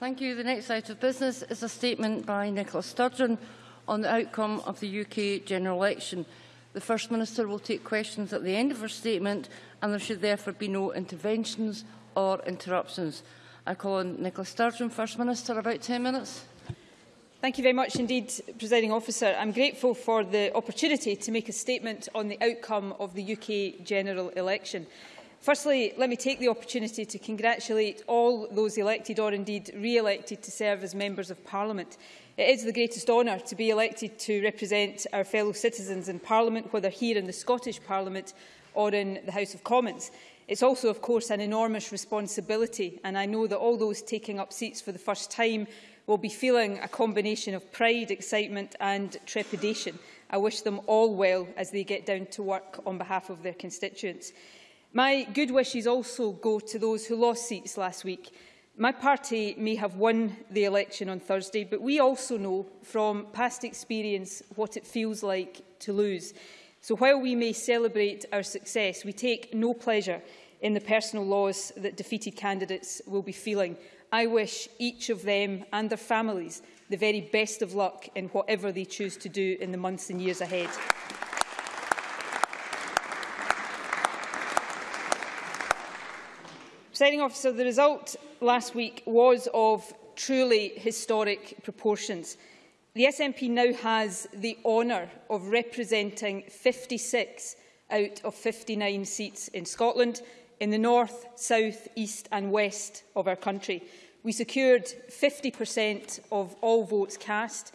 Thank you. The next item of business is a statement by Nicola Sturgeon on the outcome of the UK general election. The First Minister will take questions at the end of her statement and there should therefore be no interventions or interruptions. I call on Nicola Sturgeon, First Minister, about 10 minutes. Thank you very much indeed, Presiding Officer. I'm grateful for the opportunity to make a statement on the outcome of the UK general election. Firstly, let me take the opportunity to congratulate all those elected or indeed re-elected to serve as members of Parliament. It is the greatest honour to be elected to represent our fellow citizens in Parliament, whether here in the Scottish Parliament or in the House of Commons. It's also, of course, an enormous responsibility, and I know that all those taking up seats for the first time will be feeling a combination of pride, excitement and trepidation. I wish them all well as they get down to work on behalf of their constituents. My good wishes also go to those who lost seats last week. My party may have won the election on Thursday, but we also know from past experience what it feels like to lose. So while we may celebrate our success, we take no pleasure in the personal loss that defeated candidates will be feeling. I wish each of them and their families the very best of luck in whatever they choose to do in the months and years ahead. Presiding officer, the result last week was of truly historic proportions. The SNP now has the honour of representing 56 out of 59 seats in Scotland, in the north, south, east and west of our country. We secured 50% of all votes cast.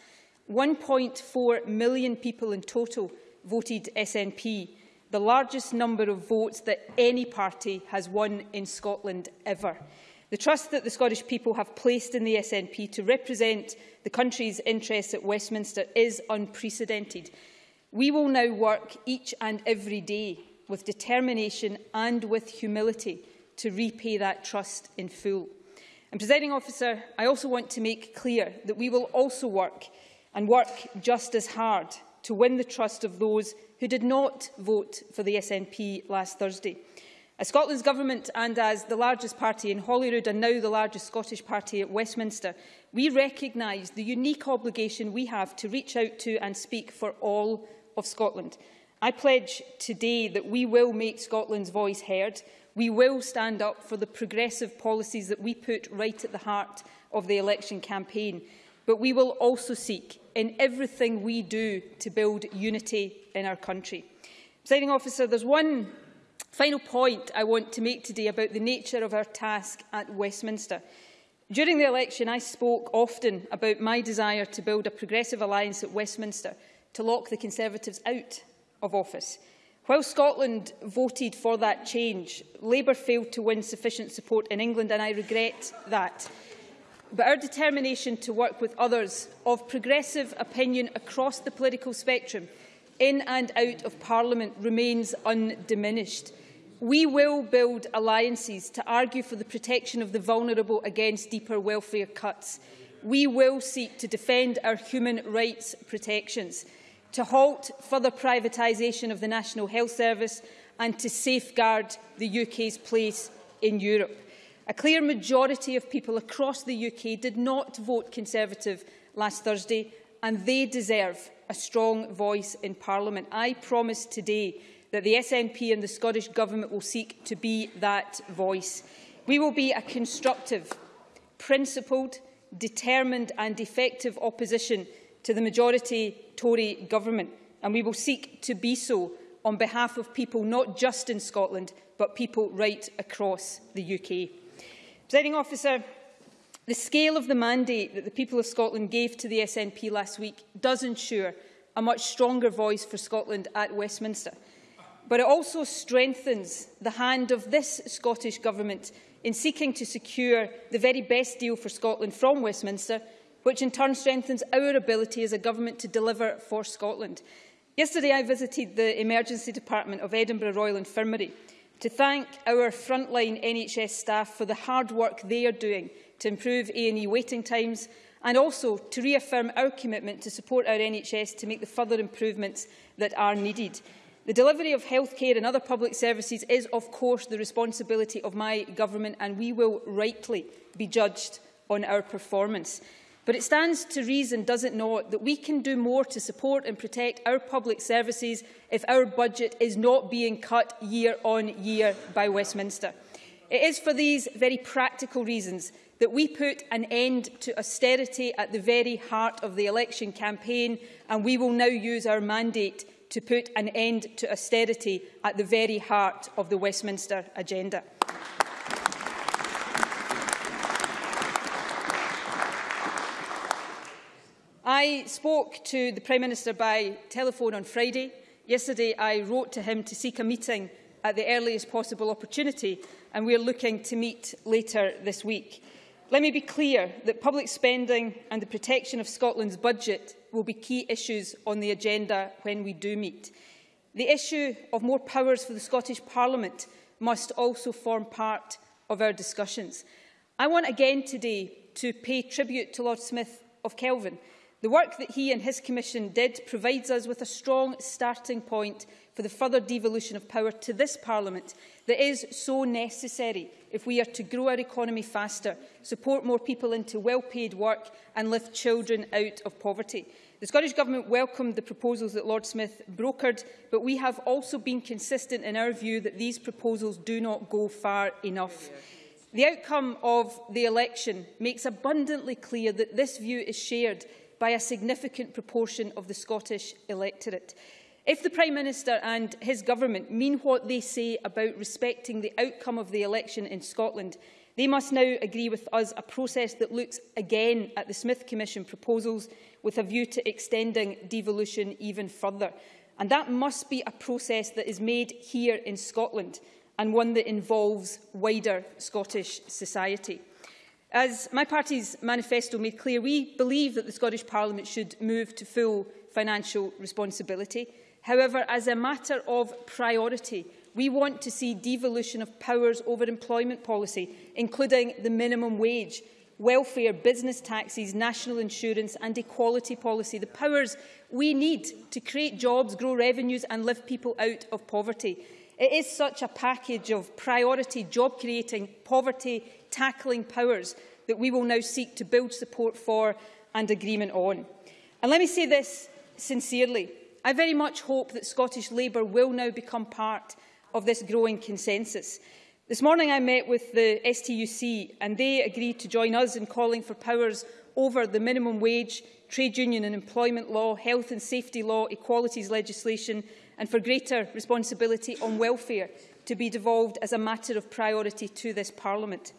1.4 million people in total voted SNP, the largest number of votes that any party has won in Scotland ever. The trust that the Scottish people have placed in the SNP to represent the country's interests at Westminster is unprecedented. We will now work each and every day with determination and with humility to repay that trust in full. And, presiding officer, I also want to make clear that we will also work and work just as hard to win the trust of those who did not vote for the SNP last Thursday. As Scotland's government and as the largest party in Holyrood and now the largest Scottish party at Westminster, we recognise the unique obligation we have to reach out to and speak for all of Scotland. I pledge today that we will make Scotland's voice heard. We will stand up for the progressive policies that we put right at the heart of the election campaign. But we will also seek in everything we do to build unity in our country. Presiding officer, there's one final point I want to make today about the nature of our task at Westminster. During the election, I spoke often about my desire to build a progressive alliance at Westminster to lock the Conservatives out of office. While Scotland voted for that change, Labour failed to win sufficient support in England, and I regret that. But our determination to work with others of progressive opinion across the political spectrum, in and out of Parliament, remains undiminished. We will build alliances to argue for the protection of the vulnerable against deeper welfare cuts. We will seek to defend our human rights protections to halt further privatisation of the National Health Service and to safeguard the UK's place in Europe. A clear majority of people across the UK did not vote Conservative last Thursday and they deserve a strong voice in Parliament. I promise today that the SNP and the Scottish Government will seek to be that voice. We will be a constructive, principled, determined and effective opposition to the majority Tory government, and we will seek to be so on behalf of people not just in Scotland, but people right across the UK. Presiding officer, the scale of the mandate that the people of Scotland gave to the SNP last week does ensure a much stronger voice for Scotland at Westminster. But it also strengthens the hand of this Scottish Government in seeking to secure the very best deal for Scotland from Westminster which in turn strengthens our ability as a government to deliver for Scotland. Yesterday, I visited the Emergency Department of Edinburgh Royal Infirmary to thank our frontline NHS staff for the hard work they are doing to improve A&E waiting times and also to reaffirm our commitment to support our NHS to make the further improvements that are needed. The delivery of healthcare and other public services is, of course, the responsibility of my government and we will rightly be judged on our performance. But it stands to reason, does it not, that we can do more to support and protect our public services if our budget is not being cut year on year by Westminster. It is for these very practical reasons that we put an end to austerity at the very heart of the election campaign and we will now use our mandate to put an end to austerity at the very heart of the Westminster agenda. I spoke to the Prime Minister by telephone on Friday. Yesterday I wrote to him to seek a meeting at the earliest possible opportunity and we are looking to meet later this week. Let me be clear that public spending and the protection of Scotland's budget will be key issues on the agenda when we do meet. The issue of more powers for the Scottish Parliament must also form part of our discussions. I want again today to pay tribute to Lord Smith of Kelvin. The work that he and his commission did provides us with a strong starting point for the further devolution of power to this Parliament that is so necessary if we are to grow our economy faster, support more people into well-paid work and lift children out of poverty. The Scottish Government welcomed the proposals that Lord Smith brokered, but we have also been consistent in our view that these proposals do not go far enough. The outcome of the election makes abundantly clear that this view is shared by a significant proportion of the Scottish electorate. If the Prime Minister and his government mean what they say about respecting the outcome of the election in Scotland, they must now agree with us a process that looks again at the Smith Commission proposals with a view to extending devolution even further. And that must be a process that is made here in Scotland and one that involves wider Scottish society. As my party's manifesto made clear, we believe that the Scottish Parliament should move to full financial responsibility. However, as a matter of priority, we want to see devolution of powers over employment policy, including the minimum wage, welfare, business taxes, national insurance and equality policy, the powers we need to create jobs, grow revenues and lift people out of poverty. It is such a package of priority, job-creating, poverty-tackling powers that we will now seek to build support for and agreement on. And let me say this sincerely. I very much hope that Scottish Labour will now become part of this growing consensus. This morning I met with the STUC and they agreed to join us in calling for powers over the minimum wage, trade union and employment law, health and safety law, equalities legislation and for greater responsibility on welfare to be devolved as a matter of priority to this Parliament.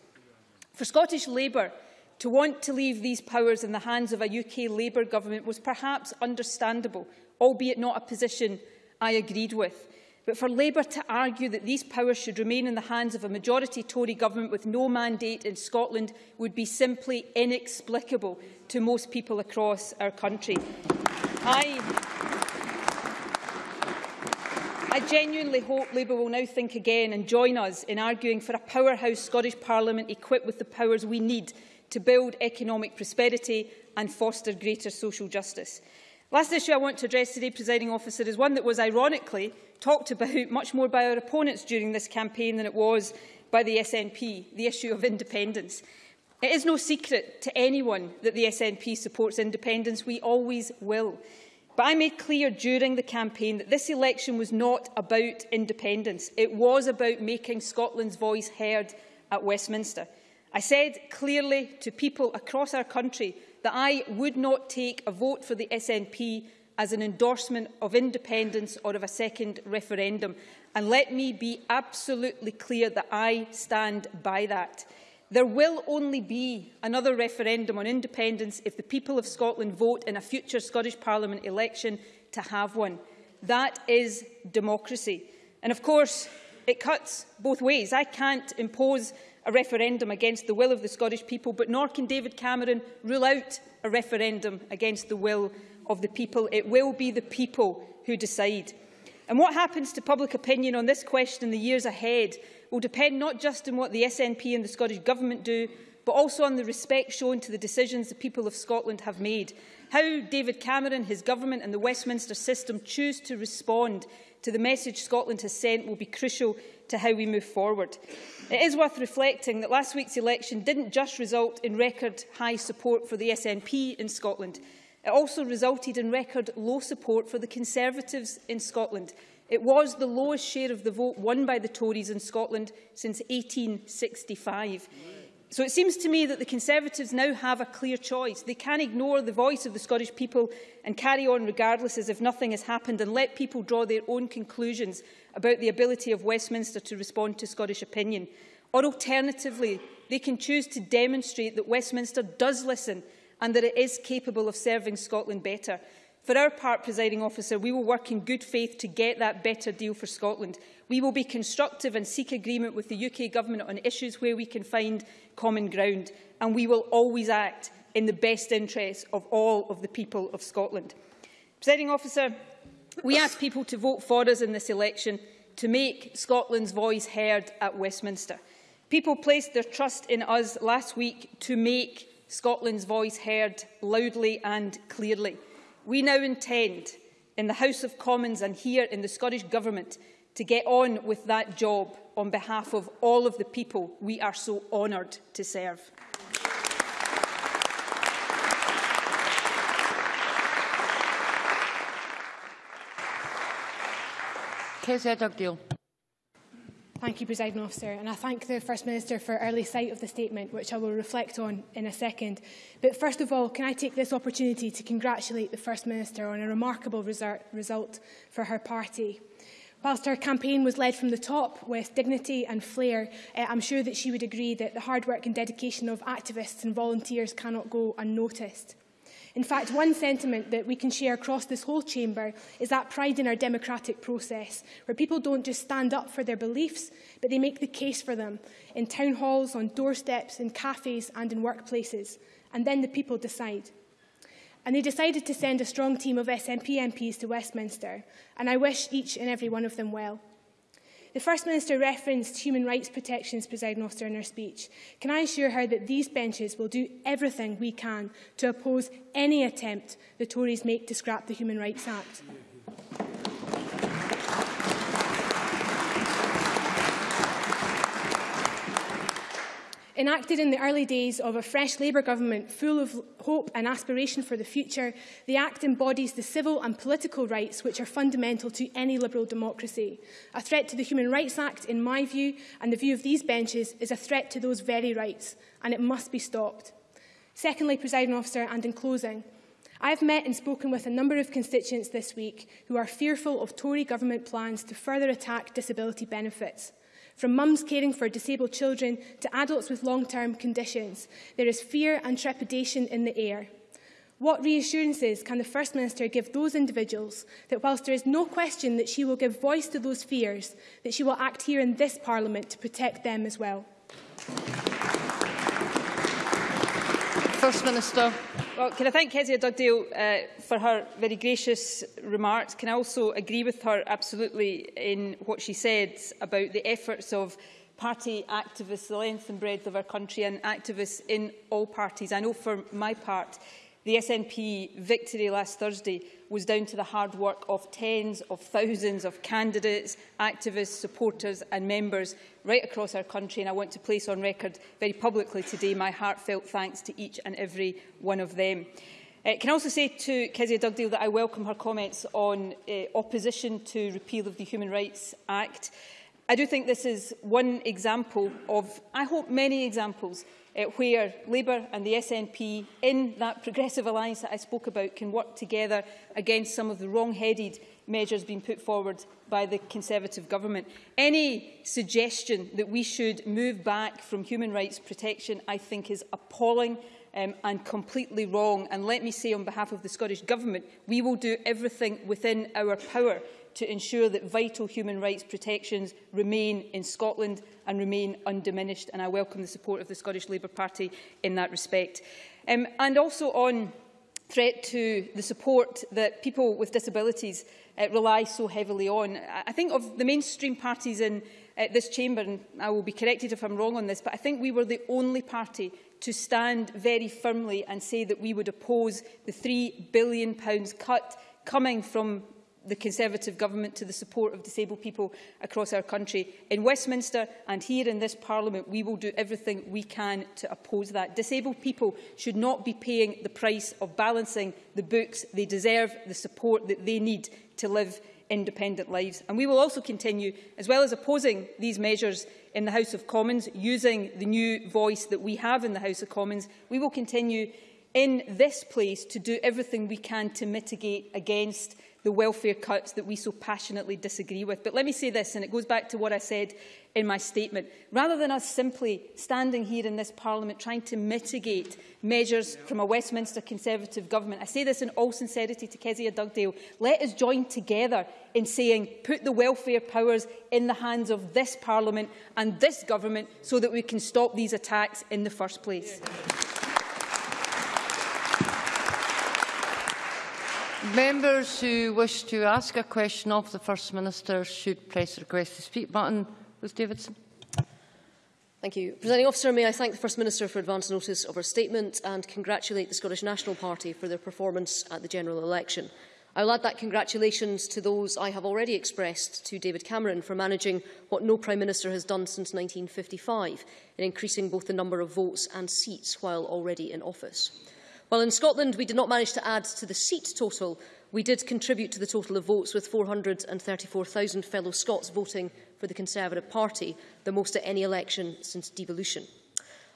For Scottish Labour to want to leave these powers in the hands of a UK Labour government was perhaps understandable albeit not a position I agreed with. But for Labour to argue that these powers should remain in the hands of a majority Tory government with no mandate in Scotland would be simply inexplicable to most people across our country. I, I genuinely hope Labour will now think again and join us in arguing for a powerhouse Scottish Parliament equipped with the powers we need to build economic prosperity and foster greater social justice. Last issue I want to address today, presiding officer, is one that was ironically talked about much more by our opponents during this campaign than it was by the SNP, the issue of independence. It is no secret to anyone that the SNP supports independence. We always will. But I made clear during the campaign that this election was not about independence. It was about making Scotland's voice heard at Westminster. I said clearly to people across our country that I would not take a vote for the SNP as an endorsement of independence or of a second referendum. And let me be absolutely clear that I stand by that. There will only be another referendum on independence if the people of Scotland vote in a future Scottish Parliament election to have one. That is democracy. And of course, it cuts both ways. I can't impose a referendum against the will of the Scottish people, but nor can David Cameron rule out a referendum against the will of the people. It will be the people who decide. And what happens to public opinion on this question in the years ahead will depend not just on what the SNP and the Scottish Government do, but also on the respect shown to the decisions the people of Scotland have made. How David Cameron, his government and the Westminster system choose to respond to the message Scotland has sent will be crucial to how we move forward. It is worth reflecting that last week's election didn't just result in record high support for the SNP in Scotland. It also resulted in record low support for the Conservatives in Scotland. It was the lowest share of the vote won by the Tories in Scotland since 1865. So it seems to me that the Conservatives now have a clear choice. They can ignore the voice of the Scottish people and carry on regardless as if nothing has happened and let people draw their own conclusions about the ability of Westminster to respond to Scottish opinion. Or alternatively, they can choose to demonstrate that Westminster does listen and that it is capable of serving Scotland better. For our part, presiding officer, we will work in good faith to get that better deal for Scotland. We will be constructive and seek agreement with the UK Government on issues where we can find common ground, and we will always act in the best interests of all of the people of Scotland. Presiding officer, we ask people to vote for us in this election to make Scotland's voice heard at Westminster. People placed their trust in us last week to make Scotland's voice heard loudly and clearly. We now intend, in the House of Commons and here in the Scottish Government, to get on with that job on behalf of all of the people we are so honoured to serve. Kezia Dugdale. Thank you, President Officer, and I thank the First Minister for early sight of the statement, which I will reflect on in a second. But first of all, can I take this opportunity to congratulate the First Minister on a remarkable result for her party. Whilst her campaign was led from the top with dignity and flair, uh, I'm sure that she would agree that the hard work and dedication of activists and volunteers cannot go unnoticed. In fact, one sentiment that we can share across this whole chamber is that pride in our democratic process, where people don't just stand up for their beliefs, but they make the case for them in town halls, on doorsteps, in cafes and in workplaces. And then the people decide. And they decided to send a strong team of SNP MPs to Westminster, and I wish each and every one of them well. The First Minister referenced human rights protections, President Officer, in her speech. Can I assure her that these benches will do everything we can to oppose any attempt the Tories make to scrap the Human Rights Act? Enacted in the early days of a fresh Labour government full of hope and aspiration for the future, the Act embodies the civil and political rights which are fundamental to any liberal democracy. A threat to the Human Rights Act, in my view, and the view of these benches, is a threat to those very rights, and it must be stopped. Secondly, presiding officer, and in closing, I have met and spoken with a number of constituents this week who are fearful of Tory government plans to further attack disability benefits. From mums caring for disabled children to adults with long-term conditions, there is fear and trepidation in the air. What reassurances can the First Minister give those individuals that whilst there is no question that she will give voice to those fears, that she will act here in this Parliament to protect them as well? First Minister. Well, can I thank Kezia Dugdale uh, for her very gracious remarks? Can I also agree with her absolutely in what she said about the efforts of party activists, the length and breadth of our country, and activists in all parties? I know for my part, the SNP victory last Thursday was down to the hard work of tens of thousands of candidates, activists, supporters and members right across our country. And I want to place on record very publicly today my heartfelt thanks to each and every one of them. Uh, can also say to Kezia Dugdale that I welcome her comments on uh, opposition to repeal of the Human Rights Act. I do think this is one example of, I hope, many examples uh, where Labour and the SNP, in that progressive alliance that I spoke about, can work together against some of the wrong-headed measures being put forward by the Conservative government. Any suggestion that we should move back from human rights protection, I think, is appalling um, and completely wrong. And let me say on behalf of the Scottish Government, we will do everything within our power to ensure that vital human rights protections remain in Scotland and remain undiminished. And I welcome the support of the Scottish Labour Party in that respect. Um, and also on threat to the support that people with disabilities uh, rely so heavily on. I think of the mainstream parties in uh, this chamber, and I will be corrected if I'm wrong on this, but I think we were the only party to stand very firmly and say that we would oppose the £3 billion cut coming from the Conservative Government to the support of disabled people across our country. In Westminster and here in this Parliament, we will do everything we can to oppose that. Disabled people should not be paying the price of balancing the books. They deserve the support that they need to live independent lives. And we will also continue, as well as opposing these measures in the House of Commons, using the new voice that we have in the House of Commons, we will continue in this place to do everything we can to mitigate against the welfare cuts that we so passionately disagree with. But let me say this, and it goes back to what I said in my statement. Rather than us simply standing here in this Parliament trying to mitigate measures from a Westminster Conservative government, I say this in all sincerity to Kezia Dugdale, let us join together in saying put the welfare powers in the hands of this Parliament and this government so that we can stop these attacks in the first place. Yeah. Members who wish to ask a question of the First Minister should press the request to speak button. Ruth Davidson. Thank you. Presiding officer, may I thank the First Minister for advance notice of her statement and congratulate the Scottish National Party for their performance at the general election. I will add that congratulations to those I have already expressed to David Cameron for managing what no Prime Minister has done since 1955 in increasing both the number of votes and seats while already in office. While in Scotland we did not manage to add to the seat total, we did contribute to the total of votes with 434,000 fellow Scots voting for the Conservative Party, the most at any election since devolution.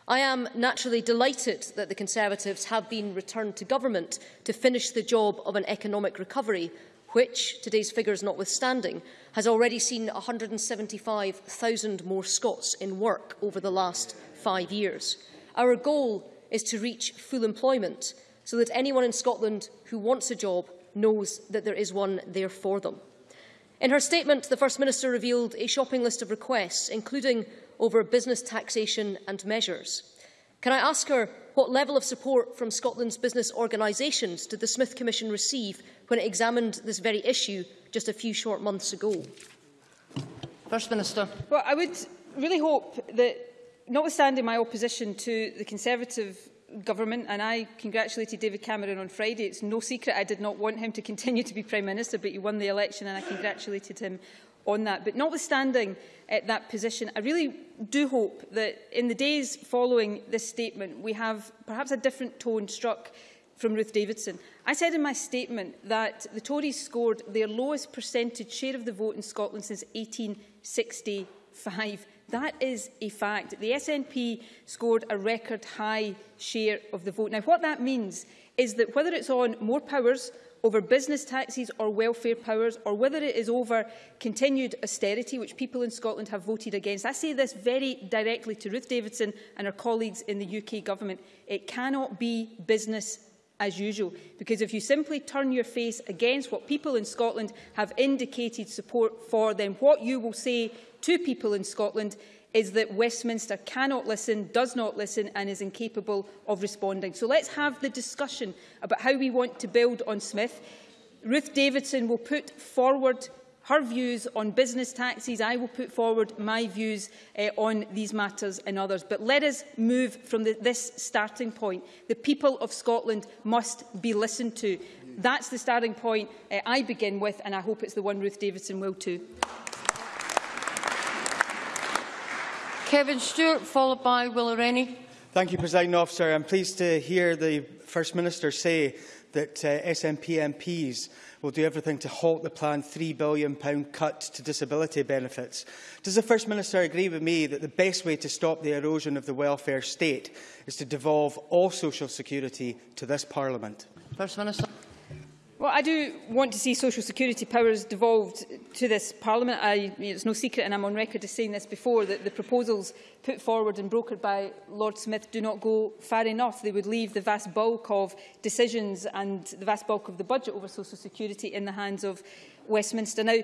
I am naturally delighted that the Conservatives have been returned to government to finish the job of an economic recovery, which, today's figures notwithstanding, has already seen 175,000 more Scots in work over the last five years. Our goal is to reach full employment so that anyone in Scotland who wants a job knows that there is one there for them. In her statement, the First Minister revealed a shopping list of requests, including over business taxation and measures. Can I ask her what level of support from Scotland's business organisations did the Smith Commission receive when it examined this very issue just a few short months ago? First Minister. Well, I would really hope that notwithstanding my opposition to the Conservative government, and I congratulated David Cameron on Friday. It's no secret I did not want him to continue to be Prime Minister, but he won the election and I congratulated him on that. But notwithstanding uh, that position, I really do hope that in the days following this statement, we have perhaps a different tone struck from Ruth Davidson. I said in my statement that the Tories scored their lowest percentage share of the vote in Scotland since 1865. That is a fact. The SNP scored a record high share of the vote. Now, what that means is that whether it's on more powers over business taxes or welfare powers, or whether it is over continued austerity, which people in Scotland have voted against. I say this very directly to Ruth Davidson and her colleagues in the UK Government. It cannot be business as usual, because if you simply turn your face against what people in Scotland have indicated support for, then what you will say to people in Scotland is that Westminster cannot listen, does not listen and is incapable of responding. So let's have the discussion about how we want to build on Smith. Ruth Davidson will put forward her views on business taxes. I will put forward my views uh, on these matters and others. But let us move from the, this starting point. The people of Scotland must be listened to. That's the starting point uh, I begin with, and I hope it's the one Ruth Davidson will too. Kevin Stewart, followed by Willie Rennie. Thank you, President Officer. I'm pleased to hear the First Minister say that uh, SNP MPs will do everything to halt the planned £3 billion cut to disability benefits. Does the First Minister agree with me that the best way to stop the erosion of the welfare state is to devolve all social security to this Parliament? First Minister. Well, I do want to see social security powers devolved to this Parliament. I, it's no secret, and I'm on record as saying this before, that the proposals put forward and brokered by Lord Smith do not go far enough. They would leave the vast bulk of decisions and the vast bulk of the budget over social security in the hands of Westminster. Now,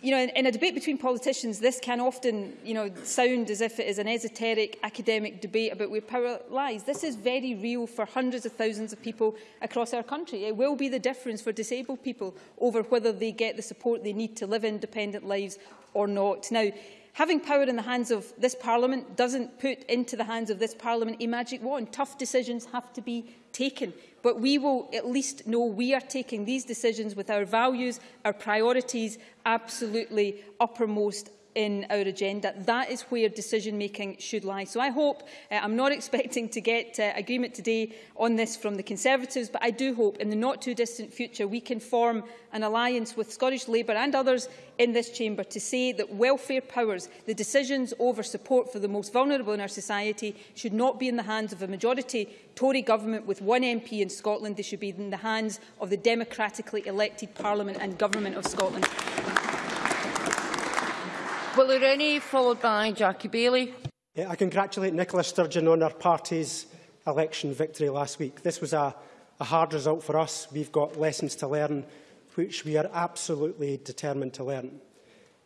you know, in, in a debate between politicians, this can often, you know, sound as if it is an esoteric academic debate about where power lies. This is very real for hundreds of thousands of people across our country. It will be the difference for disabled people over whether they get the support they need to live independent lives or not. Now, Having power in the hands of this Parliament doesn't put into the hands of this Parliament a magic wand. Tough decisions have to be taken. But we will at least know we are taking these decisions with our values, our priorities absolutely uppermost in our agenda. That is where decision-making should lie. So I hope, uh, I'm not expecting to get uh, agreement today on this from the Conservatives, but I do hope in the not-too-distant future we can form an alliance with Scottish Labour and others in this chamber to say that welfare powers, the decisions over support for the most vulnerable in our society, should not be in the hands of a majority Tory government with one MP in Scotland. They should be in the hands of the democratically elected Parliament and Government of Scotland. Willie Rennie, followed by Jackie Baillie. I congratulate Nicola Sturgeon on her party's election victory last week. This was a, a hard result for us. We've got lessons to learn, which we are absolutely determined to learn.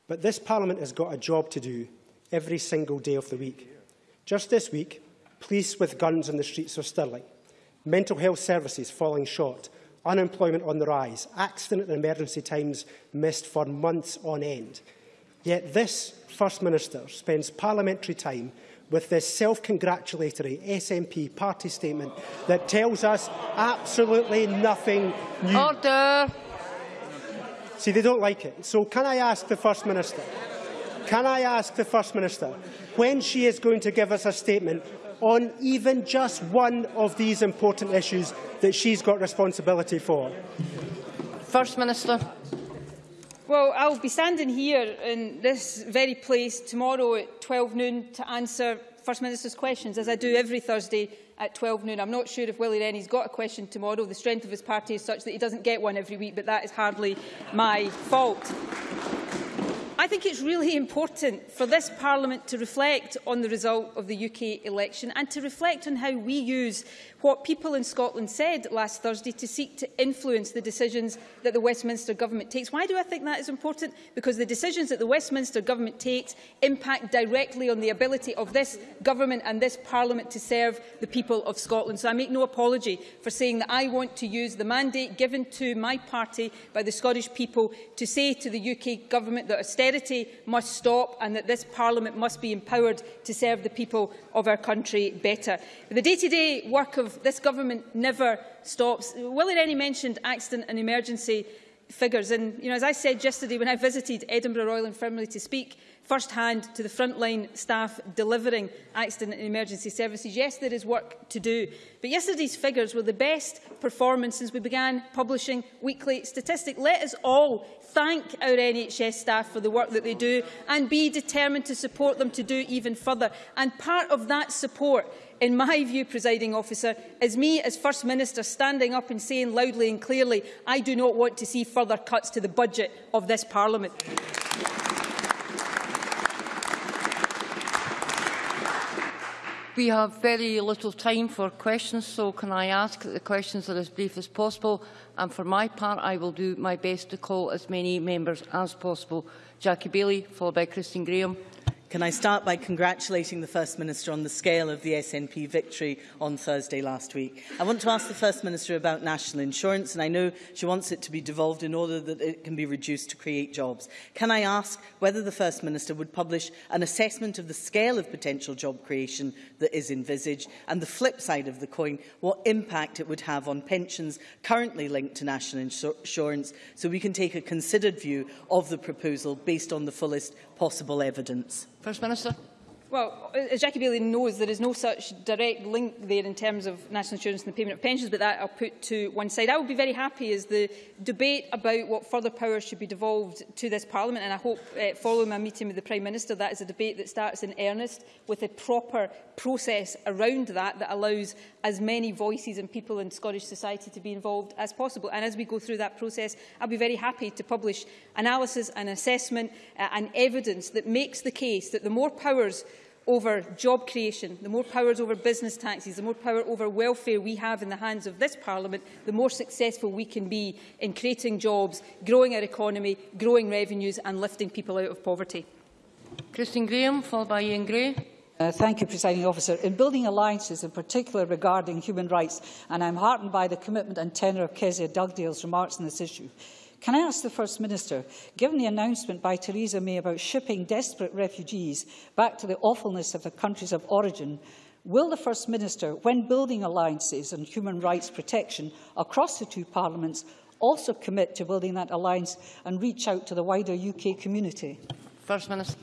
But this Parliament has got a job to do every single day of the week. Just this week, police with guns in the streets of Stirling, mental health services falling short, unemployment on the rise, accident and emergency times missed for months on end, Yet this First Minister spends parliamentary time with this self-congratulatory SNP party statement that tells us absolutely nothing new. Order. See, they don't like it. So can I ask the First Minister, can I ask the First Minister when she is going to give us a statement on even just one of these important issues that she's got responsibility for? First Minister. Well, I'll be standing here in this very place tomorrow at 12 noon to answer First Minister's questions, as I do every Thursday at 12 noon. I'm not sure if Willie Rennie's got a question tomorrow. The strength of his party is such that he doesn't get one every week, but that is hardly my fault. Think it's really important for this Parliament to reflect on the result of the UK election and to reflect on how we use what people in Scotland said last Thursday to seek to influence the decisions that the Westminster Government takes. Why do I think that is important? Because the decisions that the Westminster Government takes impact directly on the ability of this Government and this Parliament to serve the people of Scotland. So I make no apology for saying that I want to use the mandate given to my party by the Scottish people to say to the UK Government that austerity must stop and that this Parliament must be empowered to serve the people of our country better. The day-to-day -day work of this government never stops. Willie Rennie mentioned accident and emergency figures. And you know, as I said yesterday when I visited Edinburgh Royal Infirmary to speak first-hand to the frontline staff delivering accident and emergency services, yes, there is work to do. But yesterday's figures were the best performance since we began publishing weekly statistics. Let us all thank our NHS staff for the work that they do and be determined to support them to do even further. And part of that support in my view, presiding officer, is me as First Minister standing up and saying loudly and clearly, I do not want to see further cuts to the budget of this Parliament. We have very little time for questions, so can I ask that the questions are as brief as possible? And for my part, I will do my best to call as many members as possible. Jackie Bailey, followed by Christine Graham. Can I start by congratulating the First Minister on the scale of the SNP victory on Thursday last week? I want to ask the First Minister about national insurance, and I know she wants it to be devolved in order that it can be reduced to create jobs. Can I ask whether the First Minister would publish an assessment of the scale of potential job creation that is envisaged, and the flip side of the coin, what impact it would have on pensions currently linked to national insurance, so we can take a considered view of the proposal based on the fullest possible evidence? First Minister. Well, as Jackie Baillie knows, there is no such direct link there in terms of national insurance and the payment of pensions, but that I'll put to one side. I would be very happy as the debate about what further powers should be devolved to this Parliament, and I hope, uh, following my meeting with the Prime Minister, that is a debate that starts in earnest with a proper process around that that allows as many voices and people in Scottish society to be involved as possible. And as we go through that process, I'll be very happy to publish analysis and assessment uh, and evidence that makes the case that the more powers over job creation, the more powers over business taxes, the more power over welfare we have in the hands of this Parliament, the more successful we can be in creating jobs, growing our economy, growing revenues and lifting people out of poverty. Christine Grahame, followed by Iain Gray. Uh, thank you, Presiding Officer. In building alliances, in particular regarding human rights, and I'm heartened by the commitment and tenor of Kezia Dugdale's remarks on this issue, can I ask the First Minister, given the announcement by Theresa May about shipping desperate refugees back to the awfulness of their countries of origin, will the First Minister, when building alliances on human rights protection across the two parliaments, also commit to building that alliance and reach out to the wider UK community? First Minister.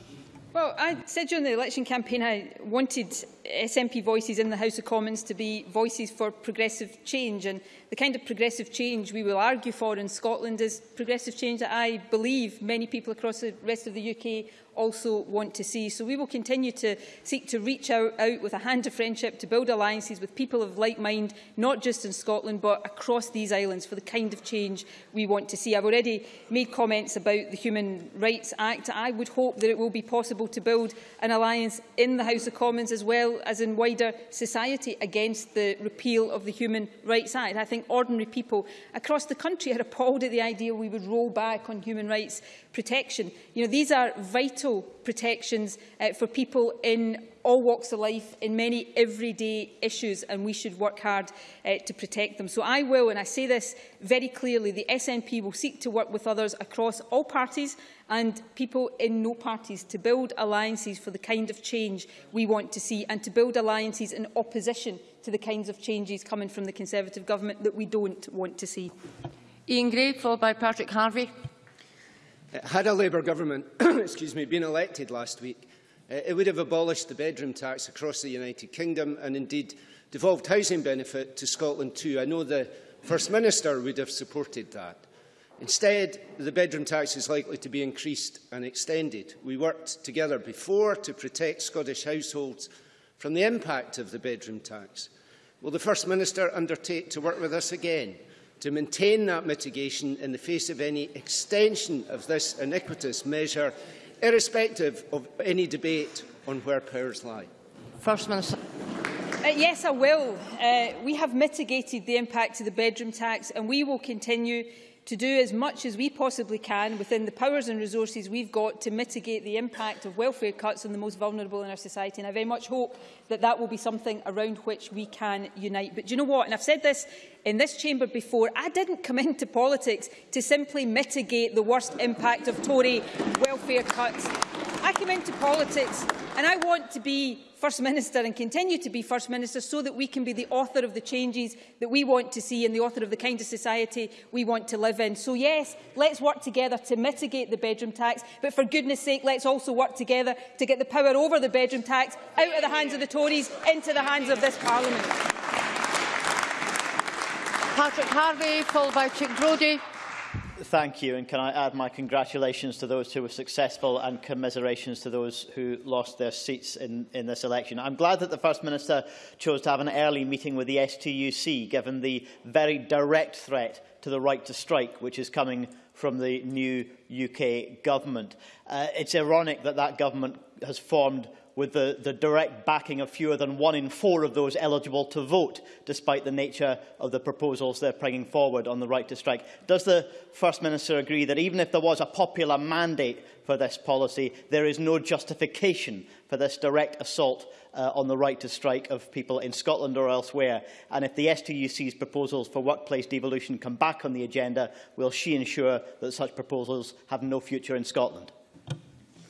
Well, I said during the election campaign I wanted SNP voices in the House of Commons to be voices for progressive change and the kind of progressive change we will argue for in Scotland is progressive change that I believe many people across the rest of the UK also want to see. So we will continue to seek to reach out, out with a hand of friendship to build alliances with people of like mind, not just in Scotland, but across these islands for the kind of change we want to see. I've already made comments about the Human Rights Act. I would hope that it will be possible to build an alliance in the House of Commons as well as in wider society against the repeal of the Human Rights Act. I think ordinary people across the country are appalled at the idea we would roll back on human rights protection. You know, these are vital protections uh, for people in all walks of life in many everyday issues and we should work hard uh, to protect them. So I will, and I say this very clearly, the SNP will seek to work with others across all parties and people in no parties to build alliances for the kind of change we want to see and to build alliances in opposition to the kinds of changes coming from the Conservative government that we don't want to see. Iain Gray, followed by Patrick Harvie. Had a Labour government excuse me, been elected last week, uh, it would have abolished the bedroom tax across the United Kingdom and indeed devolved housing benefit to Scotland too. I know the First Minister would have supported that. Instead, the bedroom tax is likely to be increased and extended. We worked together before to protect Scottish households from the impact of the bedroom tax. Will the First Minister undertake to work with us again to maintain that mitigation in the face of any extension of this iniquitous measure, irrespective of any debate on where powers lie? First Minister. Uh, yes, I will. Uh, we have mitigated the impact of the bedroom tax and we will continue to do as much as we possibly can within the powers and resources we've got to mitigate the impact of welfare cuts on the most vulnerable in our society. And I very much hope that that will be something around which we can unite. But do you know what? And I've said this in this chamber before, I didn't come into politics to simply mitigate the worst impact of Tory welfare cuts. I came into politics and I want to be First Minister and continue to be First Minister so that we can be the author of the changes that we want to see and the author of the kind of society we want to live in. So yes, let's work together to mitigate the bedroom tax, but for goodness sake, let's also work together to get the power over the bedroom tax out of the hands of the Tories into the hands of this Parliament. Patrick Harvie, followed by Chic Brodie. Thank you, and can I add my congratulations to those who were successful and commiserations to those who lost their seats in, in this election. I'm glad that the First Minister chose to have an early meeting with the STUC, given the very direct threat to the right to strike, which is coming from the new UK government. Uh, it's ironic that that government has formed with the, the direct backing of fewer than one in four of those eligible to vote, despite the nature of the proposals they're bringing forward on the right to strike. Does the First Minister agree that even if there was a popular mandate for this policy, there is no justification for this direct assault uh, on the right to strike of people in Scotland or elsewhere? And if the STUC's proposals for workplace devolution come back on the agenda, will she ensure that such proposals have no future in Scotland?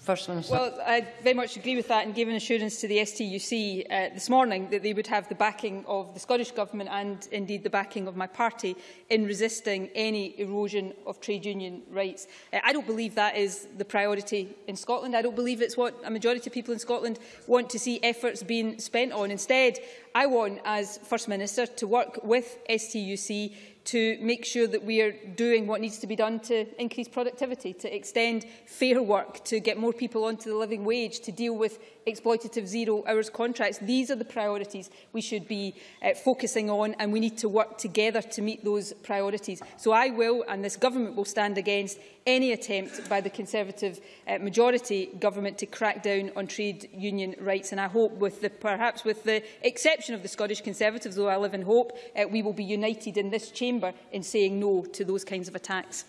First Minister. Well, I very much agree with that and gave an assurance to the STUC uh, this morning that they would have the backing of the Scottish Government and indeed the backing of my party in resisting any erosion of trade union rights. Uh, I don't believe that is the priority in Scotland. I don't believe it's what a majority of people in Scotland want to see efforts being spent on. Instead, I want, as First Minister, to work with STUC to make sure that we are doing what needs to be done to increase productivity, to extend fair work, to get more people onto the living wage, to deal with exploitative zero hours contracts. These are the priorities we should be uh, focusing on and we need to work together to meet those priorities. So I will and this government will stand against any attempt by the Conservative uh, majority government to crack down on trade union rights. And I hope, with the, perhaps with the exception of the Scottish Conservatives, though I live in hope, uh, we will be united in this chamber in saying no to those kinds of attacks.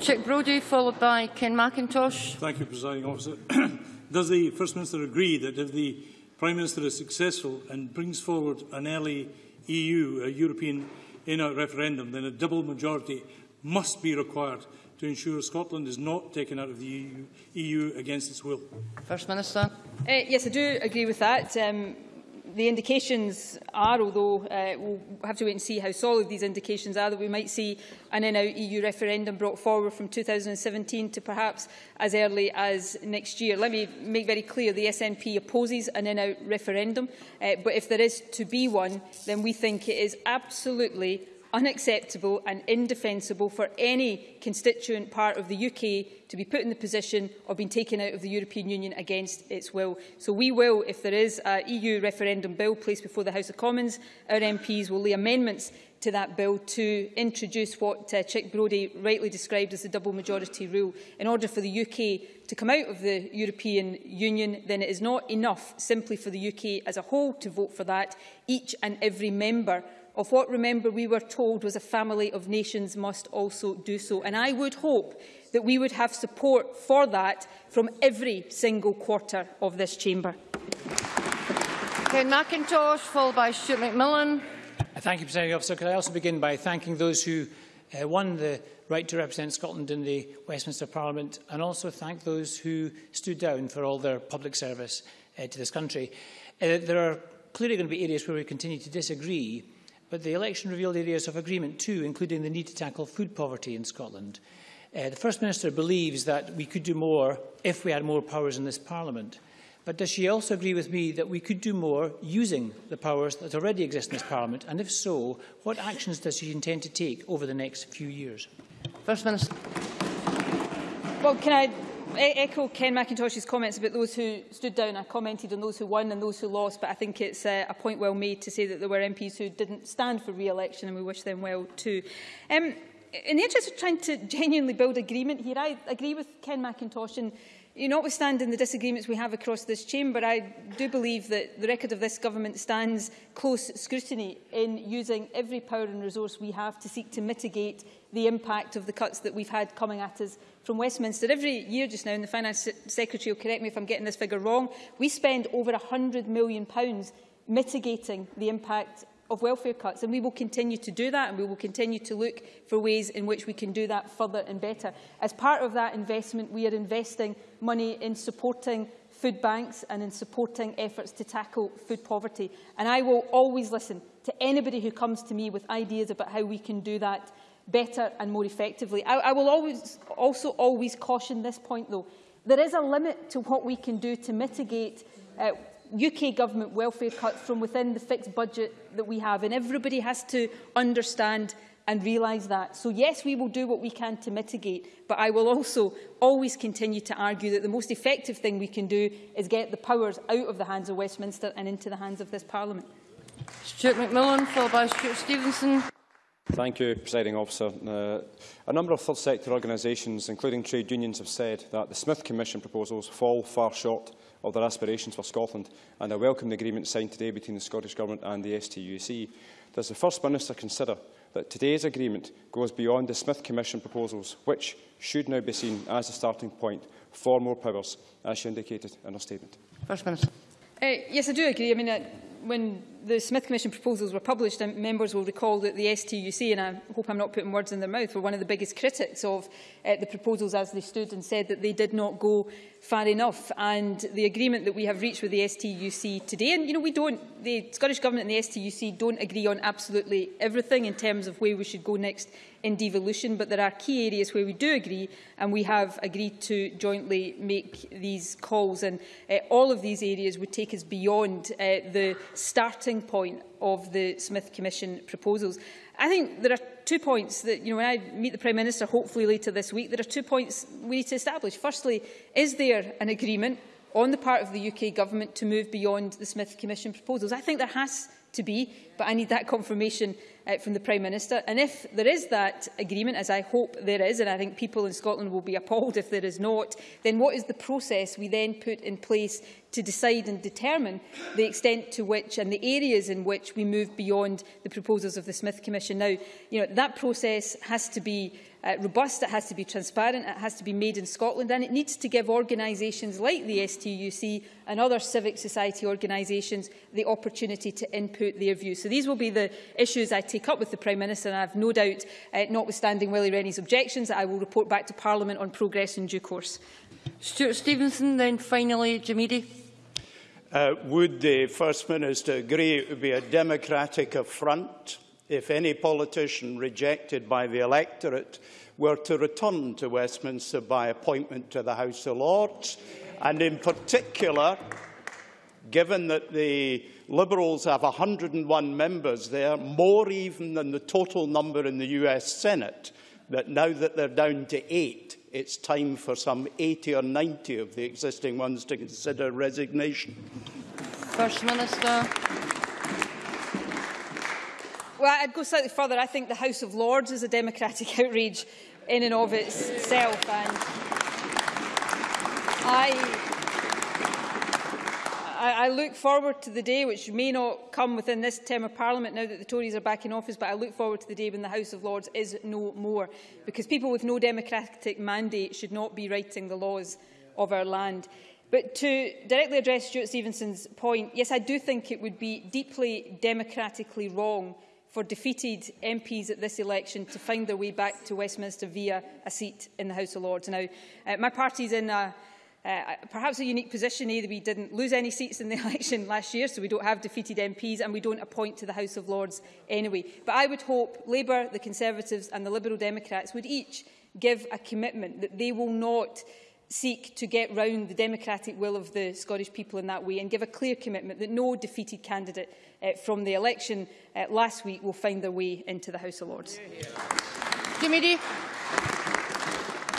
Chic Brodie, followed by Ken Macintosh. Thank you, Presiding Officer. Does the First Minister agree that if the Prime Minister is successful and brings forward an early EU, a European in-out referendum, then a double majority must be required to ensure Scotland is not taken out of the EU, EU against its will? First Minister. Uh, yes, I do agree with that. Um, the indications are, although uh, we'll have to wait and see how solid these indications are, that we might see an in-out EU referendum brought forward from 2017 to perhaps as early as next year. Let me make very clear the SNP opposes an in-out referendum, uh, but if there is to be one, then we think it is absolutely unacceptable and indefensible for any constituent part of the UK to be put in the position of being taken out of the European Union against its will. So we will, if there is an EU referendum bill placed before the House of Commons, our MPs will lay amendments to that bill to introduce what uh, Chic Brodie rightly described as the double majority rule. In order for the UK to come out of the European Union, then it is not enough simply for the UK as a whole to vote for that. Each and every member of what, remember, we were told was a family of nations must also do so. And I would hope that we would have support for that from every single quarter of this chamber. Ken Macintosh, followed by Stuart McMillan. Thank you, Presiding Officer. Could I also begin by thanking those who uh, won the right to represent Scotland in the Westminster Parliament and also thank those who stood down for all their public service uh, to this country. Uh, there are clearly going to be areas where we continue to disagree, But the election revealed areas of agreement too, including the need to tackle food poverty in Scotland. Uh, the First Minister believes that we could do more if we had more powers in this Parliament. But does she also agree with me that we could do more using the powers that already exist in this Parliament? And if so, what actions does she intend to take over the next few years? First Minister. Well, can I echo Ken Macintosh's comments about those who stood down. I commented on those who won and those who lost, but I think it's uh, a point well made to say that there were MPs who didn't stand for re-election and we wish them well too. Um, in the interest of trying to genuinely build agreement here, I agree with Ken Macintosh and notwithstanding the disagreements we have across this chamber, I do believe that the record of this government stands close scrutiny in using every power and resource we have to seek to mitigate the impact of the cuts that we've had coming at us from Westminster. Every year just now, and the Finance Secretary will correct me if I'm getting this figure wrong, we spend over £100 million mitigating the impact of welfare cuts and we will continue to do that and we will continue to look for ways in which we can do that further and better. As part of that investment we are investing money in supporting food banks and in supporting efforts to tackle food poverty and I will always listen to anybody who comes to me with ideas about how we can do that better and more effectively. I, I will always, also always caution this point, though. There is a limit to what we can do to mitigate uh, UK government welfare cuts from within the fixed budget that we have, and everybody has to understand and realise that. So yes, we will do what we can to mitigate, but I will also always continue to argue that the most effective thing we can do is get the powers out of the hands of Westminster and into the hands of this Parliament. Stuart McMillan, followed by Stewart Stevenson. Thank you, Presiding Officer. Uh, a number of third sector organisations, including trade unions, have said that the Smith Commission proposals fall far short of their aspirations for Scotland, and I welcome the agreement signed today between the Scottish Government and the STUC. Does the First Minister consider that today's agreement goes beyond the Smith Commission proposals, which should now be seen as a starting point for more powers, as she indicated in her statement? First Minister. Uh, yes, I do agree. I mean, uh, when the Smith Commission proposals were published, and members will recall that the STUC, and I hope I'm not putting words in their mouth, were one of the biggest critics of uh, the proposals as they stood and said that they did not go far enough. And the agreement that we have reached with the STUC today, and you know, we don't, the Scottish Government and the STUC don't agree on absolutely everything in terms of where we should go next in devolution, but there are key areas where we do agree, and we have agreed to jointly make these calls. And uh, all of these areas would take us beyond uh, the starting point of the Smith Commission proposals. I think there are two points that, you know, when I meet the Prime Minister, hopefully later this week, there are two points we need to establish. Firstly, is there an agreement on the part of the UK Government to move beyond the Smith Commission proposals? I think there has to be, but I need that confirmation uh, from the Prime Minister. And if there is that agreement, as I hope there is, and I think people in Scotland will be appalled if there is not, then what is the process we then put in place to decide and determine the extent to which and the areas in which we move beyond the proposals of the Smith Commission. Now, you know, that process has to be uh, robust, it has to be transparent, it has to be made in Scotland, and it needs to give organisations like the STUC and other civic society organisations the opportunity to input their views. So these will be the issues I take up with the Prime Minister, and I have no doubt, uh, notwithstanding Willie Rennie's objections, that I will report back to Parliament on progress in due course. Stewart Stevenson, then finally Jim Eadie. Uh, would the First Minister agree it would be a democratic affront if any politician rejected by the electorate were to return to Westminster by appointment to the House of Lords, and in particular, given that the Liberals have 101 members there, more even than the total number in the US Senate, that now that they're down to eight, it's time for some 80 or 90 of the existing ones to consider resignation. First Minister. Well, I'd go slightly further. I think the House of Lords is a democratic outrage in and of itself. And I, I, look forward to the day, which may not come within this term of Parliament now that the Tories are back in office, but I look forward to the day when the House of Lords is no more, because people with no democratic mandate should not be writing the laws of our land. But to directly address Stewart Stevenson's point, yes, I do think it would be deeply democratically wrong for defeated MPs at this election to find their way back to Westminster via a seat in the House of Lords. Now, uh, my party is in a, uh, perhaps a unique position. A, that we didn't lose any seats in the election last year, so we don't have defeated MPs and we don't appoint to the House of Lords anyway. But I would hope Labour, the Conservatives and the Liberal Democrats would each give a commitment that they will not seek to get round the democratic will of the Scottish people in that way and give a clear commitment that no defeated candidate uh, from the election uh, last week will find their way into the House of Lords. Committee.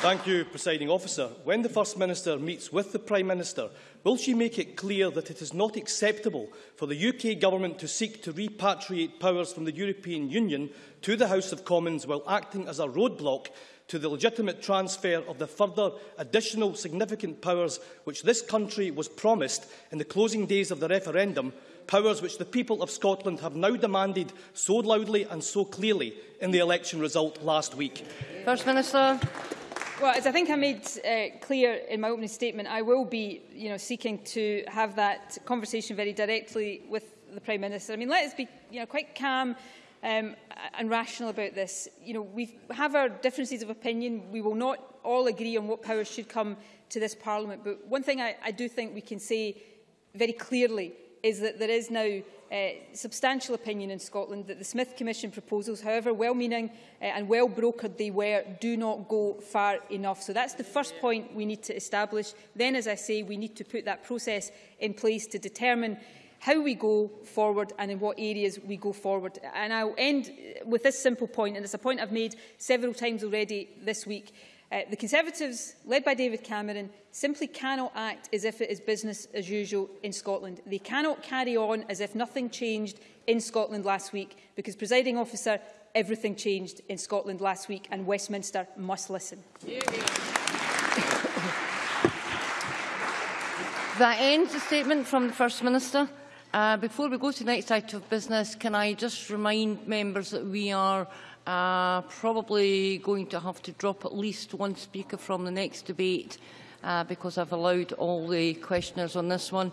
Thank you, Presiding Officer. When the First Minister meets with the Prime Minister, will she make it clear that it is not acceptable for the UK Government to seek to repatriate powers from the European Union to the House of Commons while acting as a roadblock to the legitimate transfer of the further additional significant powers which this country was promised in the closing days of the referendum powers which the people of Scotland have now demanded so loudly and so clearly in the election result last week? First Minister. Well, as I think I made uh, clear in my opening statement, I will be you know, seeking to have that conversation very directly with the Prime Minister. I mean, let us be you know, quite calm um, and rational about this. You know, we have our differences of opinion. We will not all agree on what powers should come to this Parliament. But one thing I, I do think we can say very clearly is that there is now uh, substantial opinion in Scotland that the Smith Commission proposals, however well-meaning uh, and well-brokered they were, do not go far enough. So that's the first point we need to establish. Then, as I say, we need to put that process in place to determine how we go forward and in what areas we go forward. And I'll end with this simple point, and it's a point I've made several times already this week. Uh, the Conservatives, led by David Cameron, simply cannot act as if it is business as usual in Scotland. They cannot carry on as if nothing changed in Scotland last week, because, presiding officer, everything changed in Scotland last week, and Westminster must listen. That ends the statement from the First Minister. Uh, before we go to the next item of business, can I just remind members that we are Uh, probably going to have to drop at least one speaker from the next debate uh, because I've allowed all the questioners on this one.